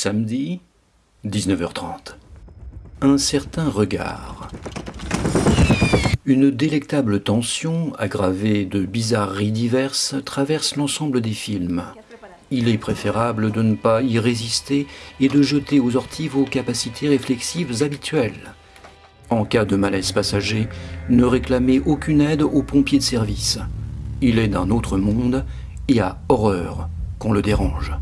Samedi, 19h30. Un certain regard. Une délectable tension, aggravée de bizarreries diverses, traverse l'ensemble des films. Il est préférable de ne pas y résister et de jeter aux orties vos capacités réflexives habituelles. En cas de malaise passager, ne réclamez aucune aide aux pompiers de service. Il est d'un autre monde et a horreur qu'on le dérange.